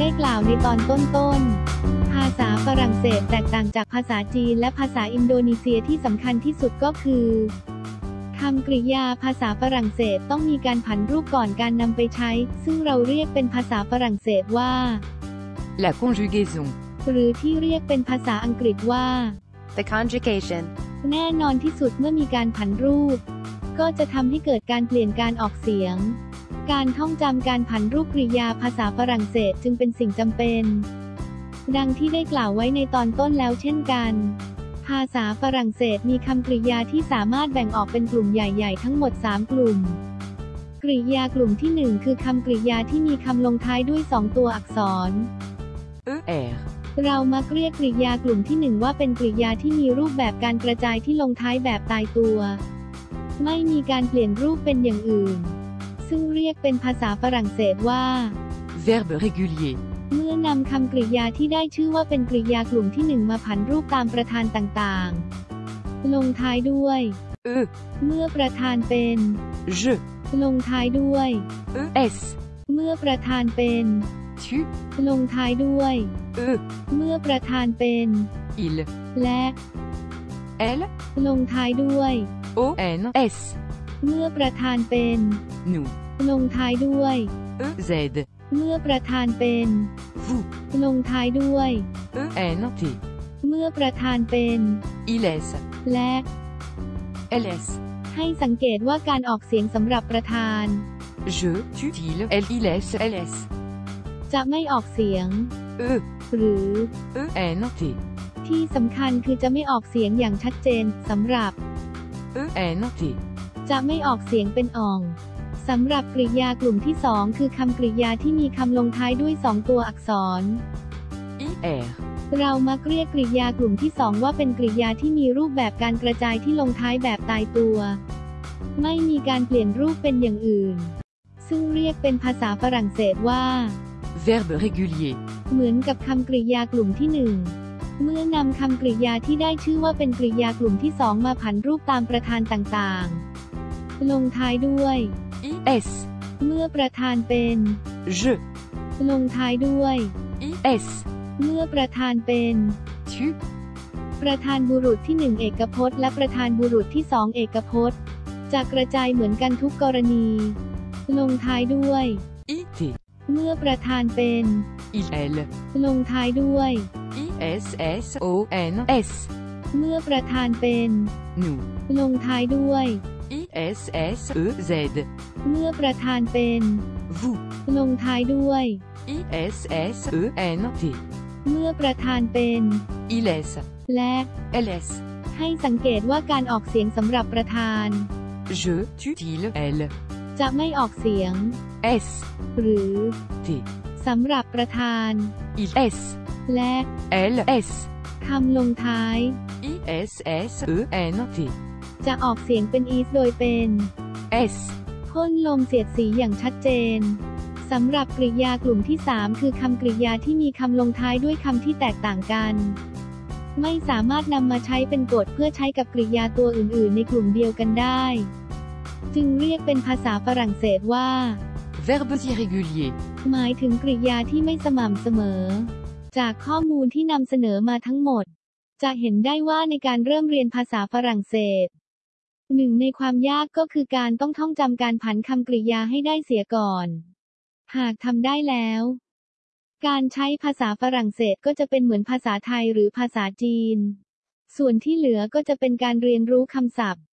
ได้กล่าวในตอนต้นๆ ภาษาฝรั่งเศสแตกต่างจากภาษาจีนและภาษาอินโดนีเซียที่สำคัญที่สุดก็คือคำกริยาภาษาฝรั่งเศสต้องมีการผันรูปก่อนการนำไปใช้ ซึ่งเราเรียกเป็นภาษาฝรั่งเศสว่า La conjugaison. หรือที่เรียกเป็นภาษาอังกฤษว่า The conjugation. แน่นอนที่สุดเมื่อมีการผันรูป ก็จะทำให้เกิดการเปลี่ยนการออกเสียง การท่องจำการผันรูปกริยาภาษาฝรั่งเศสจึงเป็นสิ่งจำเป็น ดังที่ได้กล่าวไว้ในตอนต้นแล้วเช่นกัน ภาษาฝรั่งเศสมีคำกริยาที่สามารถแบ่งออกเป็นกลุ่มใหญ่ ๆ ทั้งหมด 3 กลุ่ม กริยากลุ่มที่ 1 คือคำกริยาที่มีคำลงท้ายด้วย 2 ตัวอักษร ER. เรามักเรียกกริยากลุ่มที่หนึ่งว่าเป็นกริยาที่มีรูปแบบการกระจายที่ลงท้ายแบบตายตัว ไม่มีการเปลี่ยนรูปเป็นอย่างอื่น ซึ่งเรียกเป็นภาษาฝรั่งเศสว่า Verbe régulier. เมื่อนำคำกริยาที่ได้ชื่อว่าเป็นกริยากลุ่มที่หนึ่งมาผันรูปตามประธานต่างๆ ลงท้ายด้วย E. เมื่อประธานเป็น Je. ลงท้ายด้วย ES. เมื่อประธานเป็น Tu. ลงท้ายด้วย E. เมื่อประธานเป็น Il. และ Elle. ลงท้ายด้วย O. N. S. เมื่อประธานเป็น Nous. ลงท้ายด้วย E. Z. เมื่อประธานเป็น Vous. ลงท้ายด้วย E. N. T. เมื่อประธานเป็น ILS. และ LS. ให้สังเกตว่าการออกเสียงสำหรับประธาน Je. Tu. Il. Elle. ILS. LS. จะไม่ออกเสียง E. หรือ E. N. T. ที่สำคัญคือจะไม่ออกเสียงอย่างชัดเจนสำหรับ E. N. T. จะไม่ออกเสียงเป็นอ่อง สำหรับกริยากลุ่มที่สองคือคำกริยาที่มีคำลงท้ายด้วยสองตัวอักษร IR. เรามักเรียกกริยากลุ่มที่สองว่าเป็นกริยาที่มีรูปแบบการกระจายที่ลงท้ายแบบตายตัว ไม่มีการเปลี่ยนรูปเป็นอย่างอื่น ซึ่งเรียกเป็นภาษาฝรั่งเศสว่า Verbe régulier. เหมือนกับคำกริยากลุ่มที่หนึ่งเมื่อนำคำกริยาที่ได้ชื่อว่าเป็นกริยากลุ่มที่สองมาผันรูปตามประธานต่างๆ ลงท้ายด้วย IS. เมื่อประธานเป็น Je. ลงท้ายด้วย IS. เมื่อประธานเป็น Tu. ประธานบุรุษที่หนึ่งเอกพจน์ และประธานบุรุษที่สองเอกพจน์ จะกระจายเหมือนกันทุกกรณี ลงท้ายด้วย IT. เมื่อประธานเป็น Il. Elle. ลงท้ายด้วย IS. S. O. N. S. เมื่อประธานเป็น Nous. ลงท้ายด้วย IS. S. E. Z. เมื่อประธานเป็น Vous. ลงท้ายด้วย IS. S. E. N. T. เมื่อประธานเป็น ILS. และ LS. ให้สังเกตว่าการออกเสียงสำหรับประธาน Je. Tu. Il. Elle. จะไม่ออกเสียง S. หรือ T. สำหรับประธาน Il. S. และ L. S. คำลงท้าย IS. S. E. N. T. จะออกเสียงเป็น is โดยเป็น S. พ่นลมเสียดสีอย่างชัดเจนสำหรับกริยากลุ่มที่ 3 คือคำกริยาที่มีคำลงท้ายด้วยคำที่แตกต่างกัน ไม่สามารถนำมาใช้เป็นกฎเพื่อใช้กับกริยาตัวอื่น ๆ ในกลุ่มเดียวกันได้ จึงเรียกเป็นภาษาฝรั่งเศสว่า Verbes irréguliers. หมายถึงกริยาที่ไม่สม่ำเสมอ จากข้อมูลที่นำเสนอมาทั้งหมด จะเห็นได้ว่าในการเริ่มเรียนภาษาฝรั่งเศส หนึ่งในความยากก็คือการต้องท่องจำการผันคำกริยาให้ได้เสียก่อน หากทำได้แล้ว การใช้ภาษาฝรั่งเศสก็จะเป็นเหมือนภาษาไทยหรือภาษาจีน ส่วนที่เหลือก็จะเป็นการเรียนรู้คำศัพท์